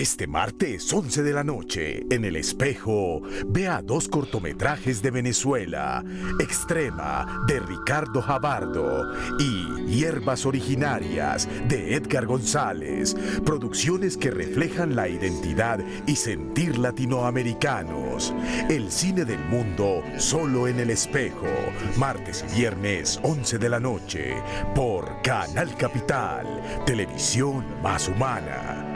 Este martes 11 de la noche, en El Espejo, vea dos cortometrajes de Venezuela, Extrema, de Ricardo Jabardo, y Hierbas Originarias, de Edgar González, producciones que reflejan la identidad y sentir latinoamericanos. El cine del mundo, solo en El Espejo, martes y viernes 11 de la noche, por Canal Capital, televisión más humana.